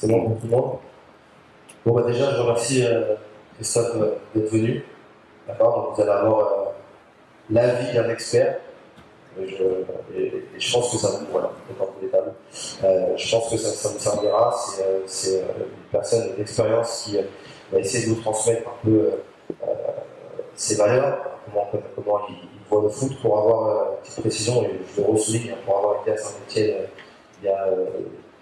C'est bon pour tout le monde Bon, bah déjà, je remercie euh, Christophe euh, d'être venu. D'accord vous allez avoir euh, l'avis d'un expert. Et je, pense que ça vous voilà, je pense que ça, ça servira. C'est, une personne d'expérience qui va essayer de vous transmettre un peu ses valeurs, comment, il, voit le foot pour avoir une petite précision, et je le ressouligne, pour avoir été à Saint-Etienne il y a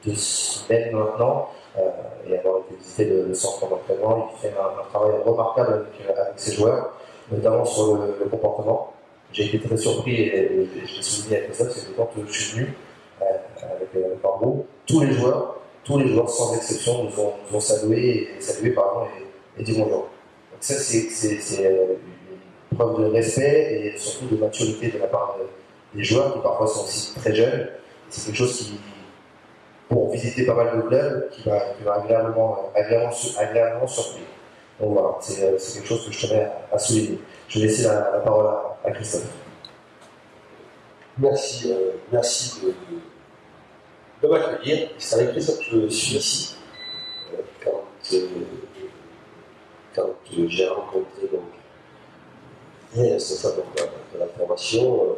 deux semaines maintenant, euh, et avoir été visiter le, centre d'entraînement, il fait un, un travail remarquable avec, euh, avec ses joueurs, notamment sur le, comportement. J'ai été très surpris et, et je l'ai souligné ça, c'est que quand je suis venu euh, avec, avec Barbeau, tous les joueurs, tous les joueurs sans exception nous ont, nous salué, et, salué pardon, et, et dit bonjour. Donc ça, c'est, une preuve de respect et surtout de maturité de la part de- des joueurs qui parfois sont aussi très jeunes. C'est quelque chose qui, pour visiter pas mal de clubs, qui m'a agréablement, agréablement, agréablement surpris. Donc voilà, c'est, euh, c'est quelque chose que je tenais à, souligner. Je vais laisser la, parole à, Christophe. Merci, euh, merci de, de m'accueillir. C'est avec plaisir que je suis ici. Euh, quand euh, quand euh, j'ai rencontré donc, les responsables de, la- formation, euh,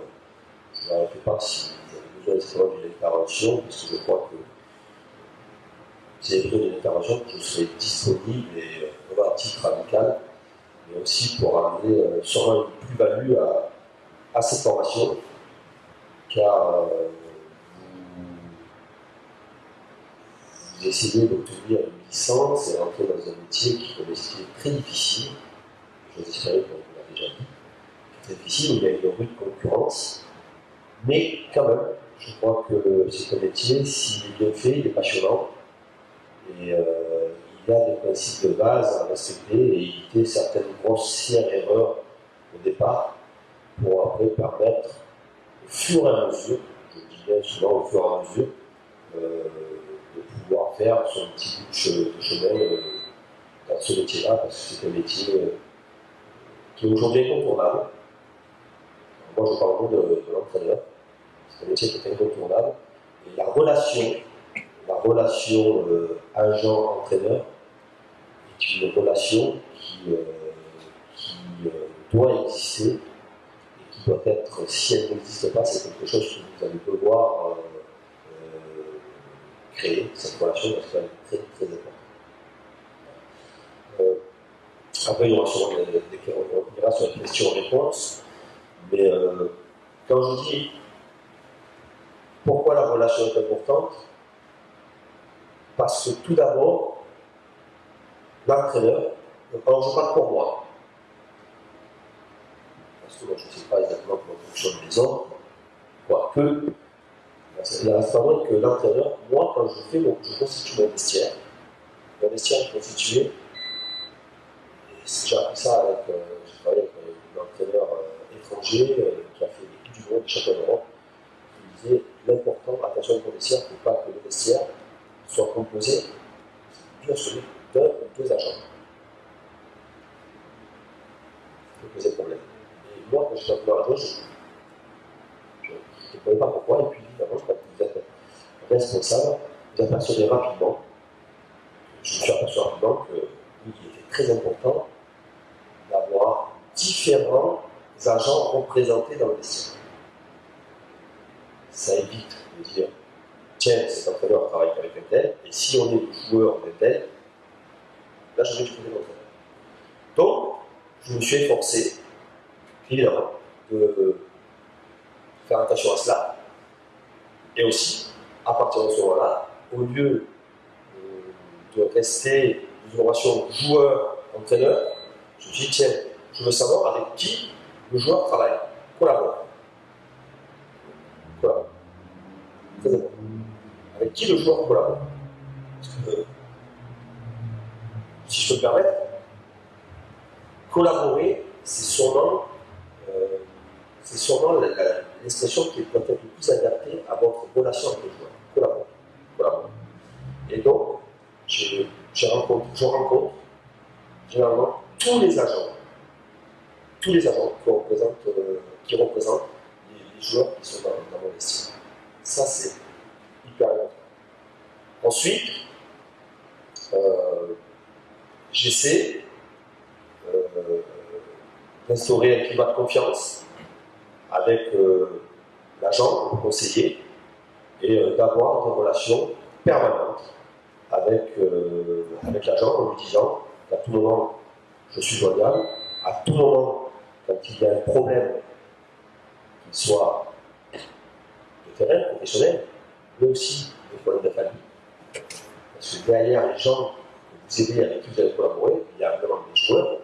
je ai fait part si vous avez besoin justement d'une intervention, parce que je crois que si vous avez besoin d'une intervention, je serai disponible et euh, voilà, à titre amical, mais aussi pour amener euh, sûrement une plus-value à, cette formation car euh, vous, essayez d'obtenir une licence et rentrer dans un métier qui est très difficile, je vous espérer qu'on l'a déjà dit, très difficile, il y a une rude concurrence, mais quand même, je crois que c'est un métier, s'il est bien fait, il est passionnant, et euh, il a des principes de base à respecter et éviter certaines grossières erreurs au départ pour après permettre au fur et à mesure, je dis bien souvent au fur et à mesure, euh, de pouvoir faire son petit bout de che- de chemin euh, dans ce métier-là, parce que c'est un métier euh, qui est aujourd'hui incontournable. Moi, je parle beaucoup de, de l'entraîneur, c'est un métier qui est incontournable, et la relation, la relation euh, agent-entraîneur est une relation qui, euh, euh, doit exister et qui doit être, si elle n'existe pas, c'est quelque chose que vous allez devoir créer, cette relation, parce qu'elle est très, très importante. Après, il y aura sûrement des, sur les questions-réponses, mais quand je dis pourquoi la relation est importante, parce que tout d'abord, l'entraîneur, alors je parle pour moi, parce que moi je ne sais pas exactement comment fonctionnent les autres, quoique, il reste pas moins que l'entraîneur, moi quand je fais je constitue mon vestiaire, mon vestiaire est constitué, et j'ai appris ça avec, euh, avec un entraîneur euh, étranger euh, qui a fait du monde, des d'Europe, qui disait l'important, attention mon vestiaire, il ne faut pas que le vestiaire composé d'une seule, d'un ou deux agents. Ça peut poser problème. Et moi, quand j'étais entraîneur adjoint, je ne comprenais pas pourquoi, et puis quand vous êtes responsable, vous apercevez rapidement, je me suis aperçu rapidement que oui, il était très important d'avoir différents agents représentés dans le vestiaire. Ça évite de dire tiens, cet entraîneur travaille avec un tel, et si on est joueur d'un tel, là je vais trouver l'entraîneur. Donc, je me suis efforcé, évidemment, de faire attention à cela, et aussi, à partir de ce moment-là, au lieu euh, de rester dans une relation joueur-entraîneur, je me suis dit, tiens, je veux savoir avec qui le joueur travaille, collabore. Collabore. Très important avec qui le joueur collabore. Que, si je peux me permettre, collaborer, c'est sûrement, euh, sûrement l'expression qui est peut-être le plus adaptée à votre relation avec le joueur. Collaborer. Et donc, je, rencontre, je rencontre généralement tous les agents, tous les agents qui représentent, euh, les, joueurs qui sont dans, mon vestiaire. Ça, c'est Ensuite, euh, j'essaie euh, d'instaurer un climat de confiance avec euh, l'agent, le conseiller, et d'avoir des relations permanentes avec, avec l'agent en lui disant qu'à tout moment je suis joignable, à tout moment quand il y a un problème, qu'il soit de terrain, professionnel, mais aussi parce que derrière les gens vous aidez, avec qui vous allez collaborer, il y a vraiment des joueurs,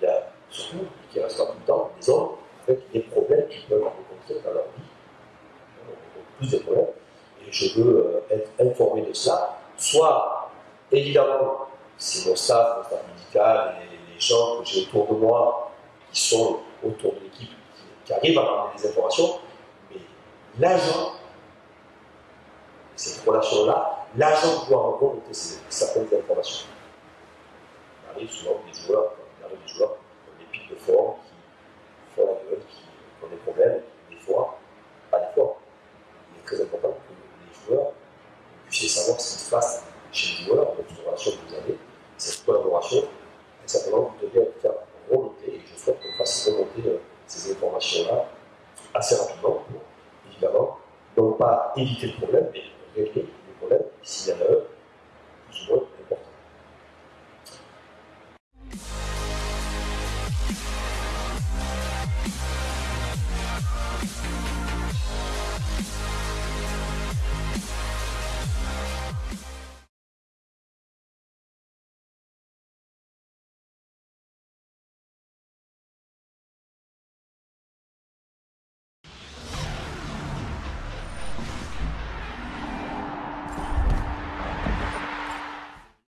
il y a surtout, qui restent tout le temps, des hommes avec des problèmes qu'ils peuvent rencontrer dans leur vie. Plus de problèmes. Et je veux euh, être informé de cela, soit évidemment, c'est mon staff, mon staff médical et les gens que j'ai autour de moi qui sont autour de l'équipe qui, qui arrivent à ramener des informations, mais l'agent, cette relation-là, l'agent doit remonter certaines informations. Il arrive souvent des joueurs, il arrive des joueurs des pics de forme, qui font la gueule, qui ont des problèmes, des fois, pas des fois. Il est très important que les joueurs puissent savoir ce qui se passe chez les joueurs, dans toute relation que vous avez, cette collaboration, et simplement vous devez faire remonter, et je souhaite qu'on fasse remonter euh, ces informations-là assez rapidement pour, évidemment, non pas éviter le problème, mais régler le problème s'il y en a un,